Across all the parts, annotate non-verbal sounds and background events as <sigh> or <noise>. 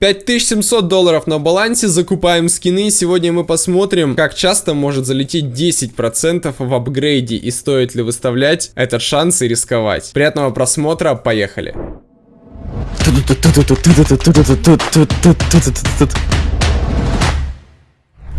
5700 долларов на балансе, закупаем скины. Сегодня мы посмотрим, как часто может залететь 10% в апгрейде и стоит ли выставлять этот шанс и рисковать. Приятного просмотра, поехали.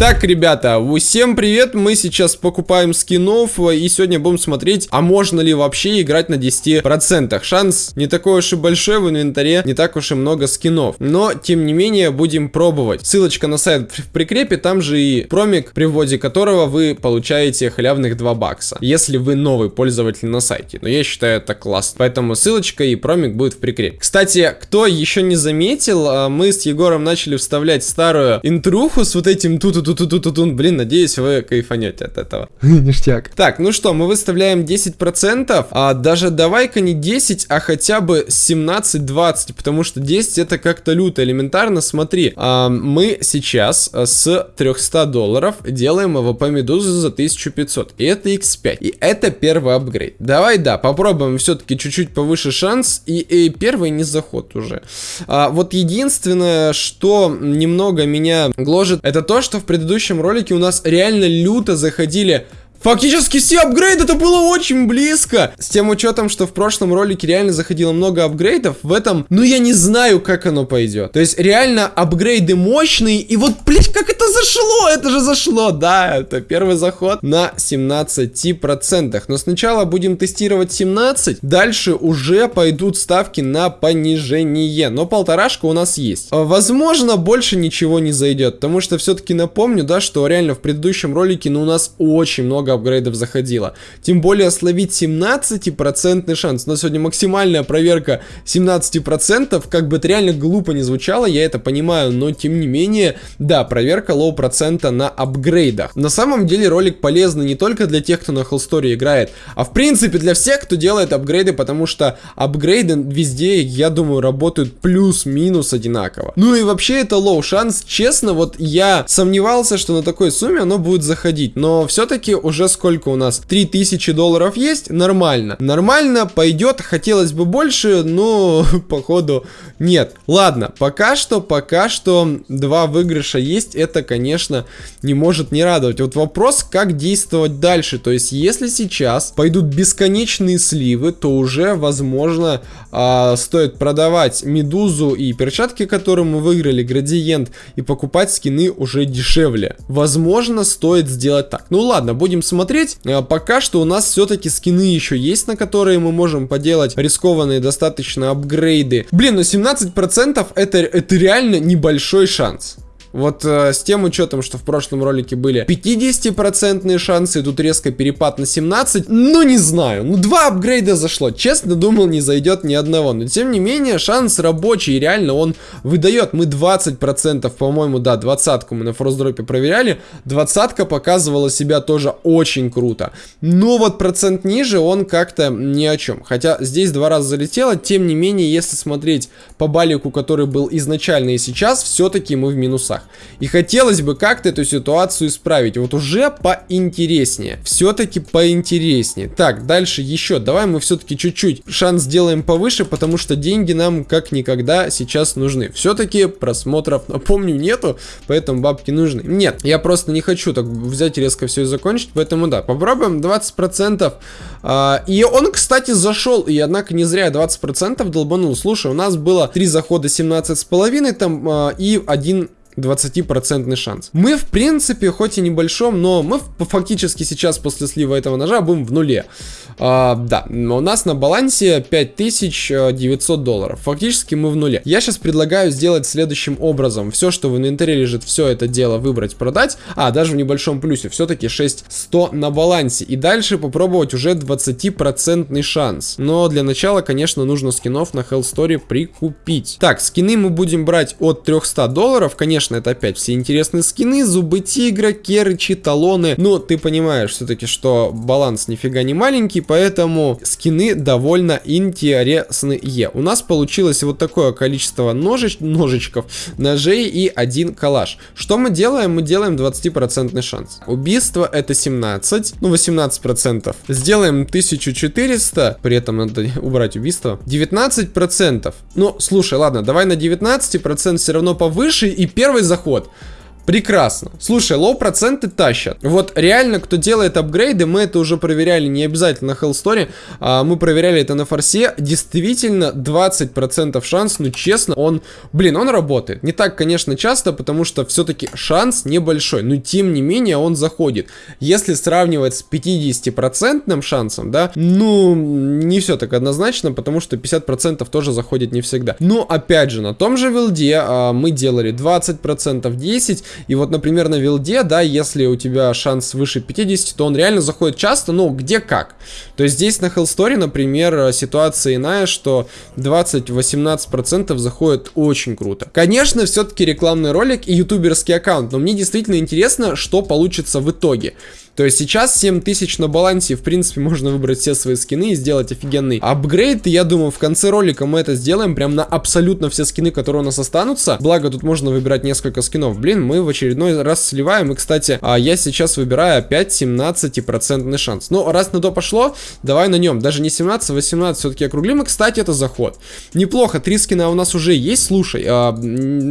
Так, ребята, всем привет, мы сейчас покупаем скинов и сегодня будем смотреть, а можно ли вообще играть на 10%. Шанс не такой уж и большой, в инвентаре не так уж и много скинов, но тем не менее будем пробовать. Ссылочка на сайт в прикрепе, там же и промик, при вводе которого вы получаете халявных 2 бакса, если вы новый пользователь на сайте. Но я считаю это классно, поэтому ссылочка и промик будет в прикрепе. Кстати, кто еще не заметил, а, мы с Егором начали вставлять старую интруху с вот этим тут-тут ту ту ту ту Блин, надеюсь, вы кайфанете от этого. <laughs> Ништяк. Так, ну что, мы выставляем 10%. А даже давай-ка не 10, а хотя бы 17-20, потому что 10 это как-то люто элементарно. Смотри, а, мы сейчас а, с 300 долларов делаем АВП Медузы за 1500. И это x5. И это первый апгрейд. Давай, да, попробуем все-таки чуть-чуть повыше шанс. И, и первый не заход уже. А, вот единственное, что немного меня гложет, это то, что в предыдущем предыдущем ролике у нас реально люто заходили Фактически все апгрейды, это было очень близко. С тем учетом, что в прошлом ролике реально заходило много апгрейдов, в этом, ну я не знаю, как оно пойдет. То есть реально апгрейды мощные, и вот, блядь, как это зашло? Это же зашло, да, это первый заход на 17%. Но сначала будем тестировать 17, дальше уже пойдут ставки на понижение. Но полторашка у нас есть. Возможно, больше ничего не зайдет, потому что все-таки напомню, да, что реально в предыдущем ролике, ну у нас очень много много апгрейдов заходило. Тем более словить 17% шанс. У нас сегодня максимальная проверка 17%. Как бы это реально глупо не звучало, я это понимаю, но тем не менее, да, проверка low процента на апгрейдах. На самом деле ролик полезный не только для тех, кто на Hellstory играет, а в принципе для всех, кто делает апгрейды, потому что апгрейды везде, я думаю, работают плюс-минус одинаково. Ну и вообще это low шанс. Честно, вот я сомневался, что на такой сумме оно будет заходить, но все-таки уже уже сколько у нас? 3000 долларов есть? Нормально. Нормально, пойдет. Хотелось бы больше, но <laughs> походу нет. Ладно, пока что, пока что два выигрыша есть. Это, конечно, не может не радовать. Вот вопрос, как действовать дальше. То есть, если сейчас пойдут бесконечные сливы, то уже, возможно, э, стоит продавать медузу и перчатки, которые мы выиграли, градиент, и покупать скины уже дешевле. Возможно, стоит сделать так. Ну ладно, будем смотреть. Э, пока что у нас все-таки скины еще есть, на которые мы можем поделать рискованные достаточно апгрейды. Блин, ну 17% это, это реально небольшой шанс. Вот э, с тем учетом, что в прошлом ролике были 50% шансы, тут резко перепад на 17, ну не знаю, ну два апгрейда зашло, честно думал не зайдет ни одного, но тем не менее шанс рабочий, реально он выдает, мы 20%, по-моему, да, двадцатку мы на форсдропе проверяли, двадцатка показывала себя тоже очень круто, но вот процент ниже он как-то ни о чем, хотя здесь два раза залетело, тем не менее, если смотреть по балику, который был изначально и сейчас, все-таки мы в минусах местах. И хотелось бы как-то эту ситуацию исправить. Вот уже поинтереснее. Все-таки поинтереснее. Так, дальше еще. Давай мы все-таки чуть-чуть шанс сделаем повыше, потому что деньги нам как никогда сейчас нужны. Все-таки просмотров, напомню, нету, поэтому бабки нужны. Нет, я просто не хочу так взять и резко все закончить, поэтому да, попробуем 20%. А, и он, кстати, зашел, и однако не зря 20% долбанул. Слушай, у нас было 3 захода 17,5 там а, и один 20% шанс. Мы, в принципе, хоть и небольшом, но мы фактически сейчас после слива этого ножа будем в нуле. А, да, у нас на балансе 5900 долларов. Фактически мы в нуле. Я сейчас предлагаю сделать следующим образом. Все, что в инвентаре лежит, все это дело выбрать, продать. А, даже в небольшом плюсе. Все-таки 6100 на балансе. И дальше попробовать уже 20% шанс. Но для начала, конечно, нужно скинов на Hell Story прикупить. Так, скины мы будем брать от 300 долларов. Конечно, конечно, это опять все интересные скины, зубы тигра, керычи, талоны. Но ты понимаешь все-таки, что баланс нифига не маленький, поэтому скины довольно интересные. У нас получилось вот такое количество ножич, ножичков, ножей и один калаш. Что мы делаем? Мы делаем 20% шанс. Убийство это 17, ну 18%. Сделаем 1400, при этом надо <laughs> убрать убийство. 19%. Ну, слушай, ладно, давай на 19% все равно повыше и первый заход. Прекрасно. Слушай, low проценты тащат. Вот реально, кто делает апгрейды, мы это уже проверяли, не обязательно на Hellstory, а мы проверяли это на форсе. Действительно, 20% шанс, ну честно, он, блин, он работает. Не так, конечно, часто, потому что все-таки шанс небольшой, но тем не менее он заходит. Если сравнивать с 50% шансом, да, ну, не все так однозначно, потому что 50% тоже заходит не всегда. Но, опять же, на том же вилде а, мы делали 20%, 10%, и вот, например, на вилде, да, если у тебя шанс выше 50, то он реально заходит часто, ну, где как. То есть здесь на Hellstory, например, ситуация иная, что 20-18% заходит очень круто. Конечно, все-таки рекламный ролик и ютуберский аккаунт, но мне действительно интересно, что получится в итоге. То есть сейчас 7000 на балансе, в принципе, можно выбрать все свои скины и сделать офигенный апгрейд. И я думаю, в конце ролика мы это сделаем прям на абсолютно все скины, которые у нас останутся. Благо, тут можно выбирать несколько скинов. Блин, мы в очередной раз сливаем. И, кстати, а, я сейчас выбираю опять 17% шанс. Ну, раз на то пошло, давай на нем. Даже не 17, 18 все-таки округлим. И, кстати, это заход. Неплохо, три скина у нас уже есть. Слушай, а,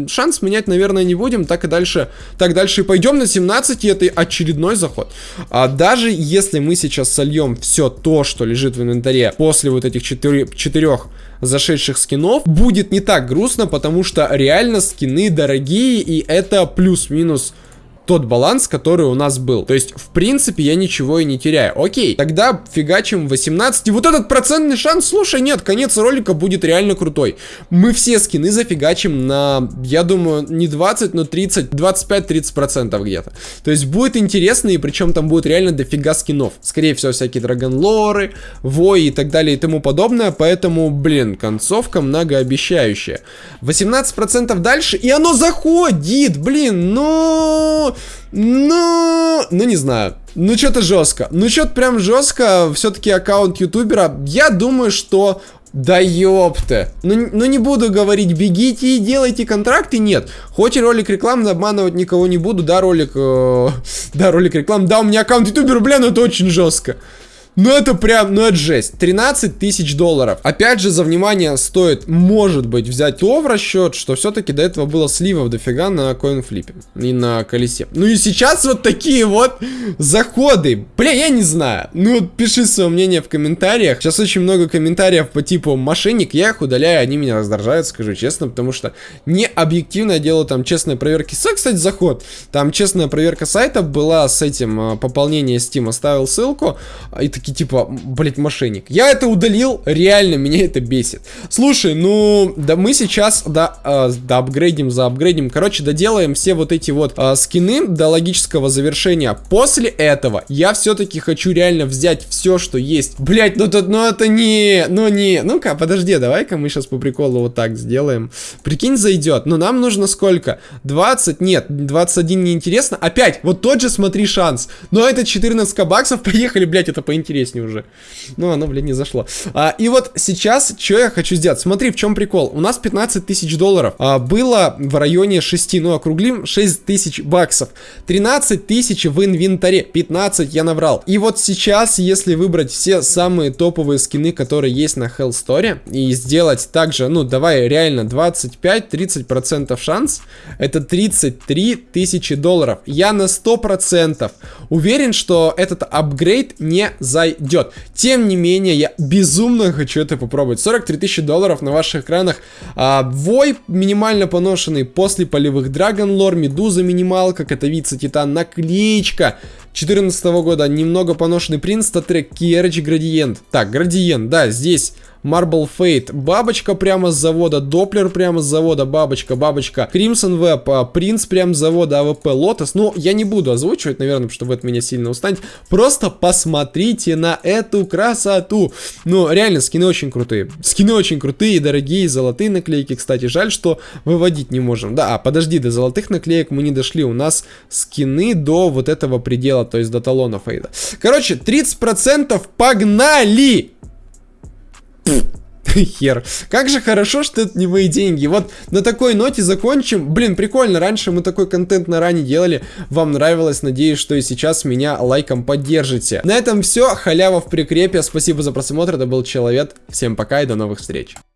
шанс менять, наверное, не будем. Так и дальше, так дальше и пойдем на 17, и это очередной заход. А даже если мы сейчас сольем все то, что лежит в инвентаре после вот этих четырех, зашедших скинов, будет не так грустно, потому что реально скины дорогие, и это плюс-минус тот баланс, который у нас был. То есть, в принципе, я ничего и не теряю. Окей, тогда фигачим 18. И вот этот процентный шанс, слушай, нет, конец ролика будет реально крутой. Мы все скины зафигачим на, я думаю, не 20, но 30, 25-30 процентов где-то. То есть, будет интересно, и причем там будет реально дофига скинов. Скорее всего, всякие драгонлоры, вои и так далее и тому подобное. Поэтому, блин, концовка многообещающая. 18 процентов дальше, и оно заходит, блин, ну... Ну, ну не знаю. Ну что-то жестко. Ну что-то прям жестко. Все-таки аккаунт ютубера. Я думаю, что да ёпта. Ну, ну не буду говорить, бегите и делайте контракты, нет. Хоть ролик рекламы, обманывать никого не буду, да, ролик... Э, <laughs> да, ролик рекламы, да, у меня аккаунт ютубера, бля, ну это очень жестко. Ну это прям, ну это жесть. 13 тысяч долларов. Опять же, за внимание стоит, может быть, взять то в расчет, что все-таки до этого было сливов дофига на коинфлипе и на колесе. Ну и сейчас вот такие вот заходы. Бля, я не знаю. Ну, пиши свое мнение в комментариях. Сейчас очень много комментариев по типу мошенник. Я их удаляю, они меня раздражают, скажу честно, потому что не объективно делаю там честные проверки. С, кстати, заход. Там честная проверка сайта была с этим а, пополнение Steam. Оставил ссылку. И такие типа, блять, мошенник. Я это удалил, реально меня это бесит. Слушай, ну, да мы сейчас, да, э, да апгрейдим за апгрейдим. Короче, доделаем все вот эти вот э, скины до логического завершения. После этого я все-таки хочу реально взять все, что есть. Блять, ну, тут, ну это не, ну не, ну-ка, подожди, давай-ка мы сейчас по приколу вот так сделаем. Прикинь, зайдет. Но нам нужно сколько? 20? Нет, 21 неинтересно. Опять, вот тот же, смотри, шанс. Но это 14 баксов, <laughs> поехали, блять, это поинтереснее интереснее уже. Ну, оно, блин, не зашло. А, и вот сейчас, что я хочу сделать? Смотри, в чем прикол. У нас 15 тысяч долларов. А, было в районе 6, ну, округлим, 6 тысяч баксов. 13 тысяч в инвентаре. 15 я набрал. И вот сейчас, если выбрать все самые топовые скины, которые есть на Hell Story, и сделать также, ну, давай реально 25-30% шанс, это 33 тысячи долларов. Я на 100% уверен, что этот апгрейд не за зайдет. Тем не менее, я безумно хочу это попробовать. 43 тысячи долларов на ваших экранах. А, вой минимально поношенный после полевых Dragon Lore, Медуза минималка, Катовице Титан, наклеечка. 2014 года немного поношенный принц, StatTrak, Киерч, Градиент. Так, Градиент, да, здесь Marble Fade, бабочка прямо с завода, Doppler прямо с завода, бабочка, бабочка, Crimson Web, Принц прямо с завода, АВП, Лотос. Ну, я не буду озвучивать, наверное, потому что от меня сильно устанете. Просто посмотрите на эту красоту. Ну, реально, скины очень крутые. Скины очень крутые, дорогие, золотые наклейки, кстати. Жаль, что выводить не можем. Да, а подожди, до золотых наклеек мы не дошли. У нас скины до вот этого предела, то есть до талона фейда. Короче, 30% погнали! <laughs> Хер. Как же хорошо, что это не мои деньги. Вот на такой ноте закончим. Блин, прикольно. Раньше мы такой контент на ране делали. Вам нравилось. Надеюсь, что и сейчас меня лайком поддержите. На этом все. Халява в прикрепе. Спасибо за просмотр. Это был Человек. Всем пока и до новых встреч.